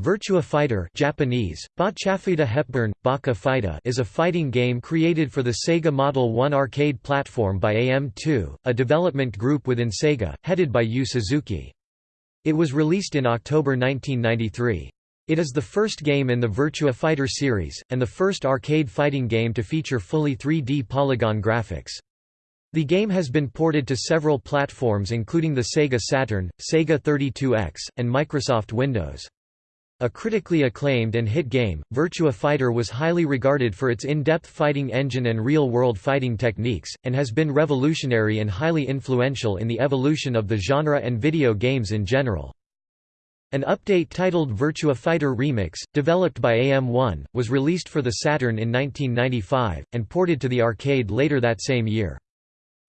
Virtua Fighter Japanese, Hepburn, Baka Fighter is a fighting game created for the Sega Model 1 arcade platform by AM2, a development group within Sega, headed by Yu Suzuki. It was released in October 1993. It is the first game in the Virtua Fighter series, and the first arcade fighting game to feature fully 3D polygon graphics. The game has been ported to several platforms including the Sega Saturn, Sega 32X, and Microsoft Windows. A critically acclaimed and hit game, Virtua Fighter was highly regarded for its in-depth fighting engine and real-world fighting techniques, and has been revolutionary and highly influential in the evolution of the genre and video games in general. An update titled Virtua Fighter Remix, developed by AM1, was released for the Saturn in 1995, and ported to the arcade later that same year.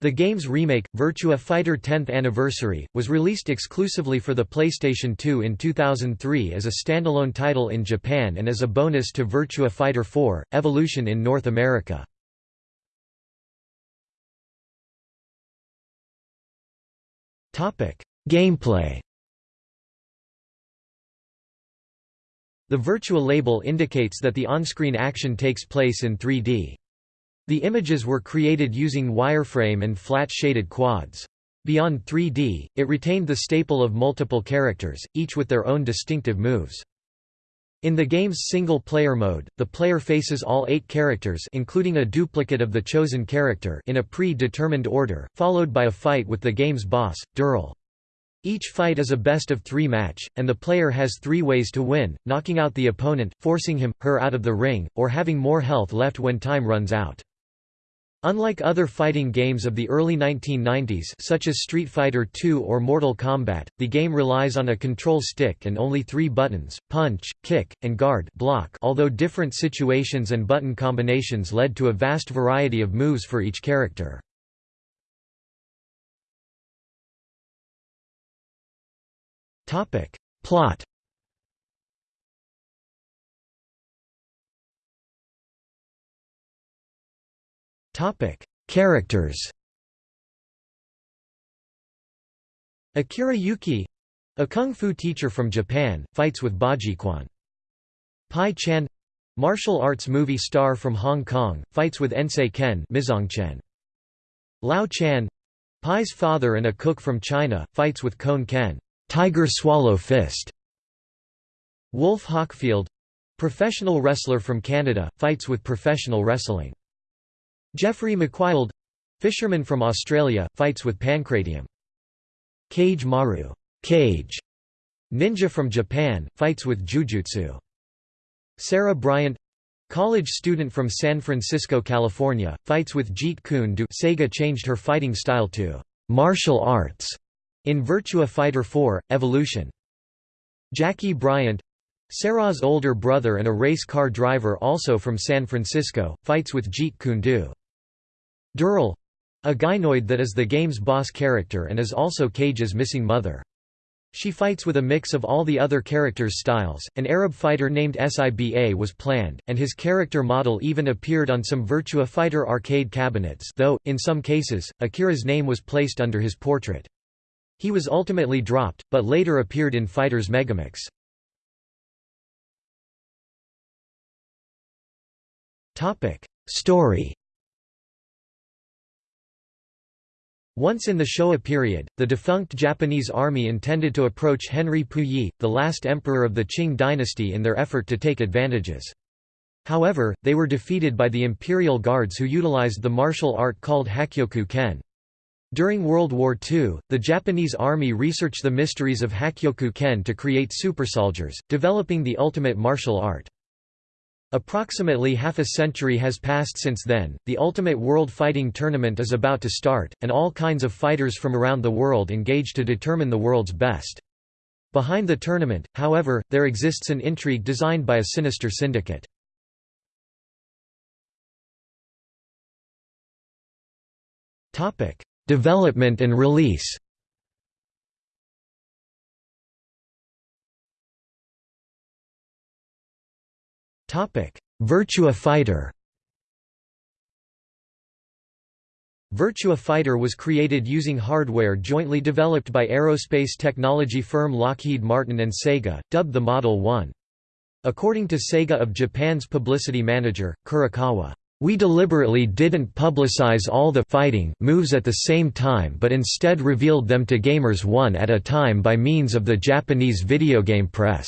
The game's remake, Virtua Fighter 10th Anniversary, was released exclusively for the PlayStation 2 in 2003 as a standalone title in Japan and as a bonus to Virtua Fighter 4, Evolution in North America. Gameplay The Virtua label indicates that the on-screen action takes place in 3D. The images were created using wireframe and flat-shaded quads. Beyond 3D, it retained the staple of multiple characters, each with their own distinctive moves. In the game's single-player mode, the player faces all eight characters including a duplicate of the chosen character in a pre-determined order, followed by a fight with the game's boss, Dural. Each fight is a best-of-three match, and the player has three ways to win, knocking out the opponent, forcing him, her out of the ring, or having more health left when time runs out. Unlike other fighting games of the early 1990s such as Street Fighter II or Mortal Kombat, the game relies on a control stick and only three buttons, punch, kick, and guard block although different situations and button combinations led to a vast variety of moves for each character. Plot Topic: Characters. Akira Yuki, a kung fu teacher from Japan, fights with Bajiquan. Pai Chan, martial arts movie star from Hong Kong, fights with Ensei Ken Mizongquan. Lau Chan, Pai's father and a cook from China, fights with Kon Ken Tiger Swallow Fist. Wolf Hawkfield, professional wrestler from Canada, fights with professional wrestling. Jeffry McWild fisherman from Australia, fights with Pancratium. Cage Maru Kage, ninja from Japan, fights with Jujutsu. Sarah Bryant college student from San Francisco, California, fights with Jeet Kune Do Sega changed her fighting style to martial arts in Virtua Fighter 4, Evolution. Jackie Bryant Sarah's older brother and a race car driver also from San Francisco, fights with Jeet Kune Do. Dural a gynoid that is the game's boss character and is also Kage's missing mother. She fights with a mix of all the other characters' styles. An Arab fighter named Siba was planned, and his character model even appeared on some Virtua Fighter arcade cabinets, though, in some cases, Akira's name was placed under his portrait. He was ultimately dropped, but later appeared in Fighters Megamix. Story Once in the Showa period, the defunct Japanese army intended to approach Henry Puyi, the last emperor of the Qing dynasty in their effort to take advantages. However, they were defeated by the imperial guards who utilized the martial art called Hakkyoku Ken. During World War II, the Japanese army researched the mysteries of Hakkyoku Ken to create supersoldiers, developing the ultimate martial art. Approximately half a century has passed since then, the Ultimate World Fighting Tournament is about to start, and all kinds of fighters from around the world engage to determine the world's best. Behind the tournament, however, there exists an intrigue designed by a sinister syndicate. Development and release Virtua Fighter Virtua Fighter was created using hardware jointly developed by aerospace technology firm Lockheed Martin and Sega, dubbed the Model 1. According to Sega of Japan's publicity manager, Kurokawa, "...we deliberately didn't publicize all the fighting moves at the same time but instead revealed them to gamers one at a time by means of the Japanese video game press."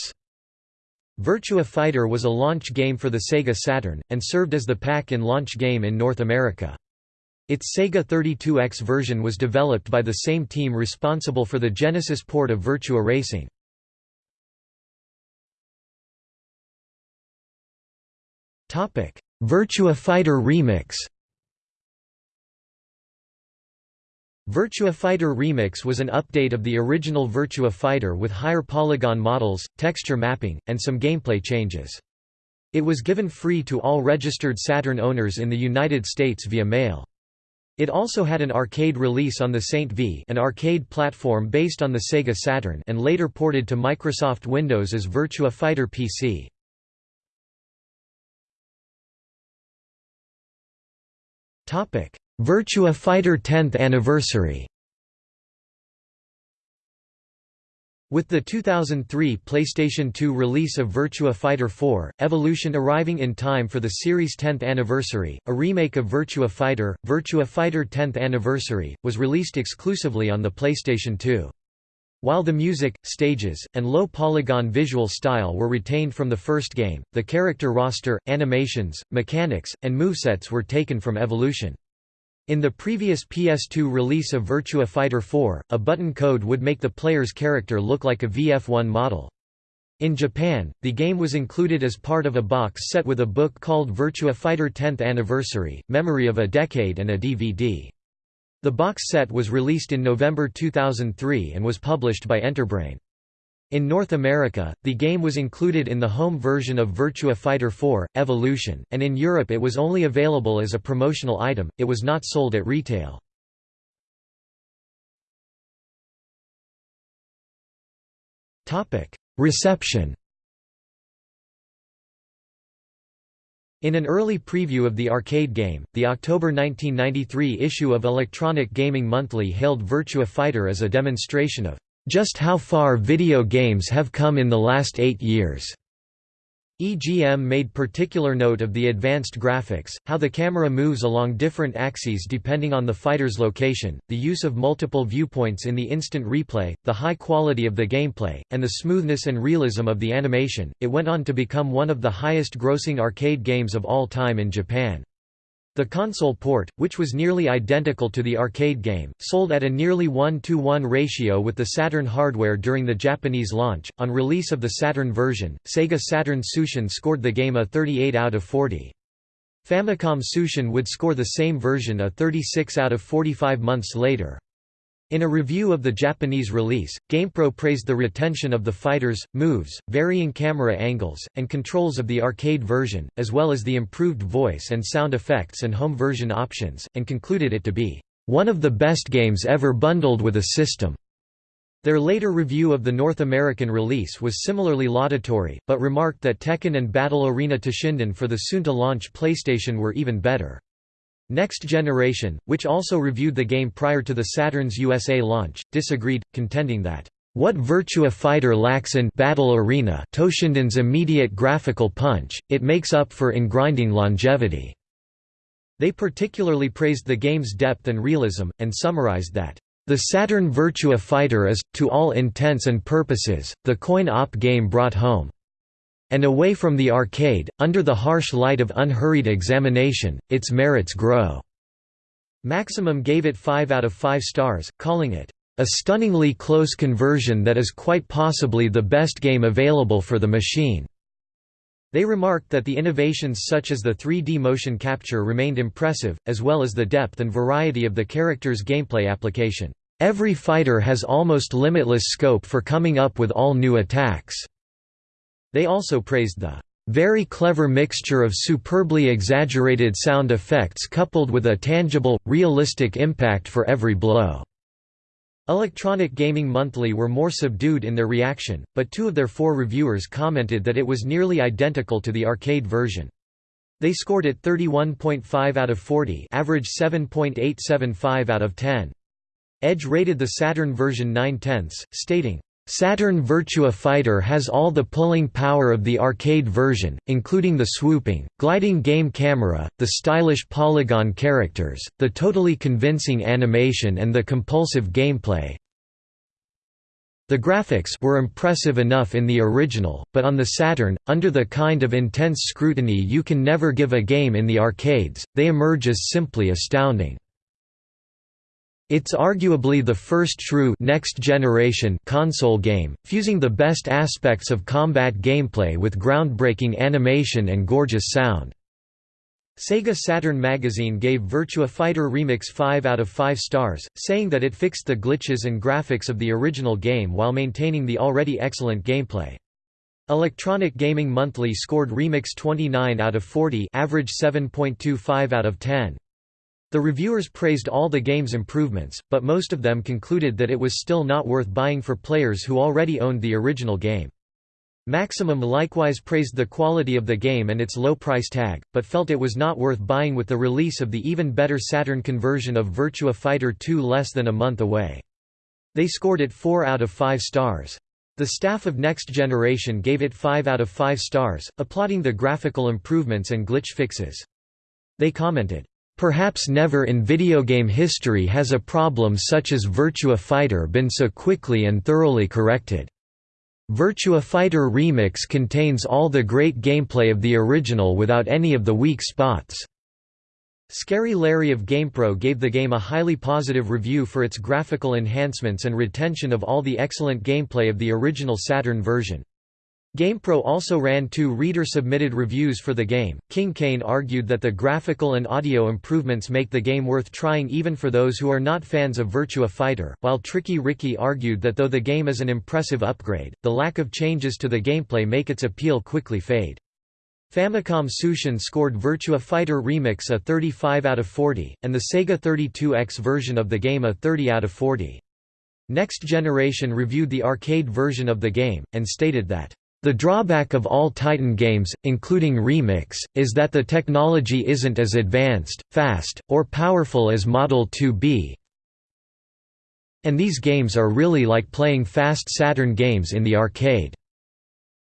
Virtua Fighter was a launch game for the Sega Saturn, and served as the pack-in launch game in North America. Its Sega 32X version was developed by the same team responsible for the Genesis port of Virtua Racing. Virtua Fighter Remix Virtua Fighter Remix was an update of the original Virtua Fighter with higher polygon models, texture mapping, and some gameplay changes. It was given free to all registered Saturn owners in the United States via mail. It also had an arcade release on the ST-V an arcade platform based on the Sega Saturn and later ported to Microsoft Windows as Virtua Fighter PC. Virtua Fighter 10th anniversary With the 2003 PlayStation 2 release of Virtua Fighter 4, Evolution arriving in time for the series' 10th anniversary, a remake of Virtua Fighter, Virtua Fighter 10th Anniversary, was released exclusively on the PlayStation 2. While the music, stages, and low-polygon visual style were retained from the first game, the character roster, animations, mechanics, and movesets were taken from Evolution. In the previous PS2 release of Virtua Fighter 4, a button code would make the player's character look like a VF1 model. In Japan, the game was included as part of a box set with a book called Virtua Fighter 10th Anniversary, Memory of a Decade and a DVD. The box set was released in November 2003 and was published by Enterbrain. In North America, the game was included in the home version of Virtua Fighter 4, Evolution, and in Europe it was only available as a promotional item, it was not sold at retail. Reception In an early preview of the arcade game, the October 1993 issue of Electronic Gaming Monthly hailed Virtua Fighter as a demonstration of just how far video games have come in the last eight years. EGM made particular note of the advanced graphics, how the camera moves along different axes depending on the fighter's location, the use of multiple viewpoints in the instant replay, the high quality of the gameplay, and the smoothness and realism of the animation. It went on to become one of the highest grossing arcade games of all time in Japan. The console port, which was nearly identical to the arcade game, sold at a nearly 1 to 1 ratio with the Saturn hardware during the Japanese launch. On release of the Saturn version, Sega Saturn Tsushin scored the game a 38 out of 40. Famicom Tsushin would score the same version a 36 out of 45 months later. In a review of the Japanese release, GamePro praised the retention of the fighters, moves, varying camera angles, and controls of the arcade version, as well as the improved voice and sound effects and home version options, and concluded it to be, "...one of the best games ever bundled with a system." Their later review of the North American release was similarly laudatory, but remarked that Tekken and Battle Arena Toshinden for the soon-to-launch PlayStation were even better. Next Generation, which also reviewed the game prior to the Saturn's USA launch, disagreed, contending that, "...what Virtua Fighter lacks in Battle Arena Toshinden's immediate graphical punch, it makes up for in grinding longevity." They particularly praised the game's depth and realism, and summarized that, "...the Saturn Virtua Fighter is, to all intents and purposes, the coin-op game brought home." And away from the arcade, under the harsh light of unhurried examination, its merits grow." Maximum gave it 5 out of 5 stars, calling it, "...a stunningly close conversion that is quite possibly the best game available for the machine." They remarked that the innovations such as the 3D motion capture remained impressive, as well as the depth and variety of the character's gameplay application. Every fighter has almost limitless scope for coming up with all new attacks. They also praised the very clever mixture of superbly exaggerated sound effects coupled with a tangible, realistic impact for every blow." Electronic Gaming Monthly were more subdued in their reaction, but two of their four reviewers commented that it was nearly identical to the arcade version. They scored it 31.5 out of 40 average 7.875 out of 10. Edge rated the Saturn version 9 tenths, stating, Saturn Virtua Fighter has all the pulling power of the arcade version, including the swooping, gliding game camera, the stylish polygon characters, the totally convincing animation and the compulsive gameplay. The graphics were impressive enough in the original, but on the Saturn, under the kind of intense scrutiny you can never give a game in the arcades, they emerge as simply astounding. It's arguably the first true next-generation console game, fusing the best aspects of combat gameplay with groundbreaking animation and gorgeous sound. Sega Saturn magazine gave Virtua Fighter Remix 5 out of 5 stars, saying that it fixed the glitches and graphics of the original game while maintaining the already excellent gameplay. Electronic Gaming Monthly scored Remix 29 out of 40 average 7.25 out of 10. The reviewers praised all the game's improvements, but most of them concluded that it was still not worth buying for players who already owned the original game. Maximum likewise praised the quality of the game and its low price tag, but felt it was not worth buying with the release of the even better Saturn conversion of Virtua Fighter 2 less than a month away. They scored it 4 out of 5 stars. The staff of Next Generation gave it 5 out of 5 stars, applauding the graphical improvements and glitch fixes. They commented, Perhaps never in video game history has a problem such as Virtua Fighter been so quickly and thoroughly corrected. Virtua Fighter Remix contains all the great gameplay of the original without any of the weak spots. Scary Larry of GamePro gave the game a highly positive review for its graphical enhancements and retention of all the excellent gameplay of the original Saturn version. GamePro also ran two reader-submitted reviews for the game. King Kane argued that the graphical and audio improvements make the game worth trying even for those who are not fans of Virtua Fighter, while Tricky Ricky argued that though the game is an impressive upgrade, the lack of changes to the gameplay make its appeal quickly fade. Famicom Tsushin scored Virtua Fighter Remix a 35 out of 40, and the Sega 32X version of the game a 30 out of 40. Next Generation reviewed the arcade version of the game, and stated that the drawback of all Titan games, including Remix, is that the technology isn't as advanced, fast, or powerful as Model 2B, and these games are really like playing fast Saturn games in the arcade.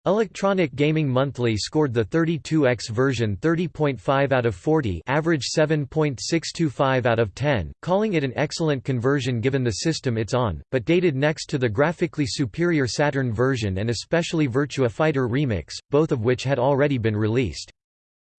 Electronic Gaming Monthly scored the 32X version 30.5 out of 40 average 7.625 out of 10, calling it an excellent conversion given the system it's on, but dated next to the graphically superior Saturn version and especially Virtua Fighter Remix, both of which had already been released.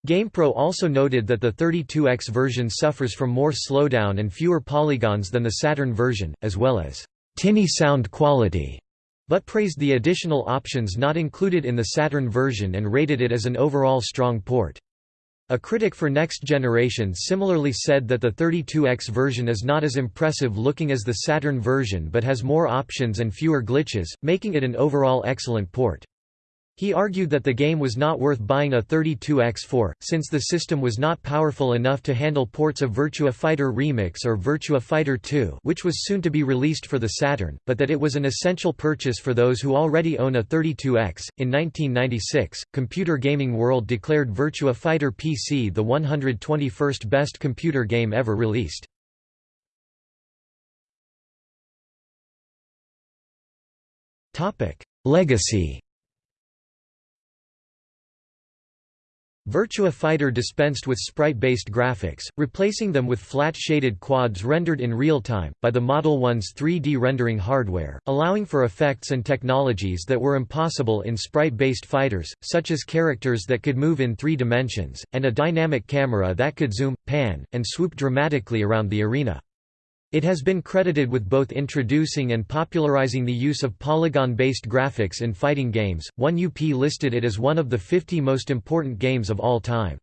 GamePro also noted that the 32X version suffers from more slowdown and fewer polygons than the Saturn version, as well as tinny sound quality but praised the additional options not included in the Saturn version and rated it as an overall strong port. A critic for Next Generation similarly said that the 32X version is not as impressive looking as the Saturn version but has more options and fewer glitches, making it an overall excellent port. He argued that the game was not worth buying a 32X for, since the system was not powerful enough to handle ports of Virtua Fighter Remix or Virtua Fighter 2 which was soon to be released for the Saturn, but that it was an essential purchase for those who already own a 32X. In 1996, Computer Gaming World declared Virtua Fighter PC the 121st best computer game ever released. Legacy Virtua Fighter dispensed with sprite-based graphics, replacing them with flat-shaded quads rendered in real time, by the Model 1's 3D rendering hardware, allowing for effects and technologies that were impossible in sprite-based fighters, such as characters that could move in three dimensions, and a dynamic camera that could zoom, pan, and swoop dramatically around the arena. It has been credited with both introducing and popularizing the use of polygon-based graphics in fighting games. 1UP listed it as one of the 50 most important games of all time.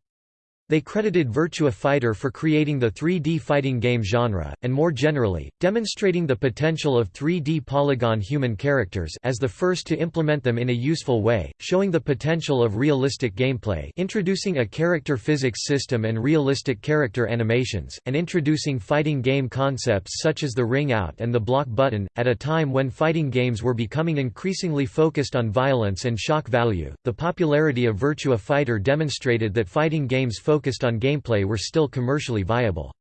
They credited Virtua Fighter for creating the 3D fighting game genre, and more generally, demonstrating the potential of 3D polygon human characters as the first to implement them in a useful way, showing the potential of realistic gameplay introducing a character physics system and realistic character animations, and introducing fighting game concepts such as the ring out and the block button, at a time when fighting games were becoming increasingly focused on violence and shock value. The popularity of Virtua Fighter demonstrated that fighting games focused focused on gameplay were still commercially viable.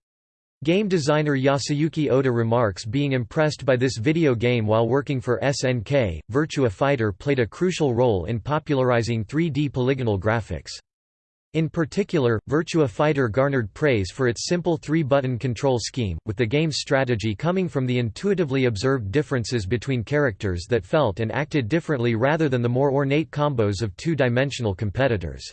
Game designer Yasuyuki Oda remarks being impressed by this video game while working for SNK, Virtua Fighter played a crucial role in popularizing 3D polygonal graphics. In particular, Virtua Fighter garnered praise for its simple three-button control scheme, with the game's strategy coming from the intuitively observed differences between characters that felt and acted differently rather than the more ornate combos of two-dimensional competitors.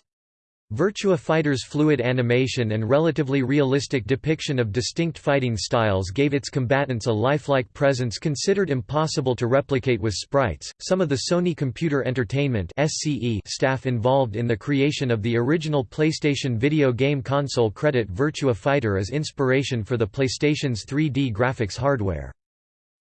Virtua Fighter's fluid animation and relatively realistic depiction of distinct fighting styles gave its combatants a lifelike presence considered impossible to replicate with sprites. Some of the Sony Computer Entertainment (SCE) staff involved in the creation of the original PlayStation video game console credit Virtua Fighter as inspiration for the PlayStation's 3D graphics hardware.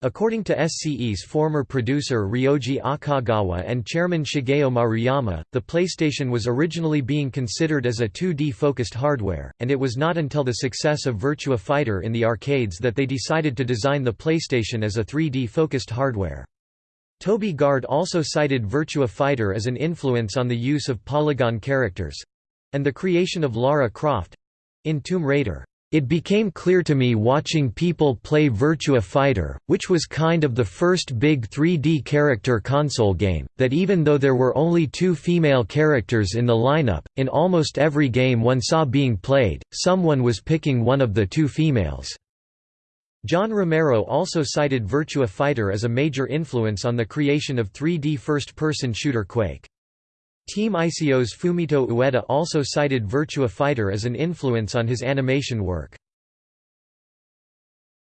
According to SCE's former producer Ryoji Akagawa and chairman Shigeo Maruyama, the PlayStation was originally being considered as a 2D-focused hardware, and it was not until the success of Virtua Fighter in the arcades that they decided to design the PlayStation as a 3D-focused hardware. Toby Gard also cited Virtua Fighter as an influence on the use of polygon characters—and the creation of Lara Croft—in Tomb Raider. It became clear to me watching people play Virtua Fighter, which was kind of the first big 3D character console game, that even though there were only two female characters in the lineup, in almost every game one saw being played, someone was picking one of the two females. John Romero also cited Virtua Fighter as a major influence on the creation of 3D first-person shooter Quake. Team ICO's Fumito Ueda also cited Virtua Fighter as an influence on his animation work.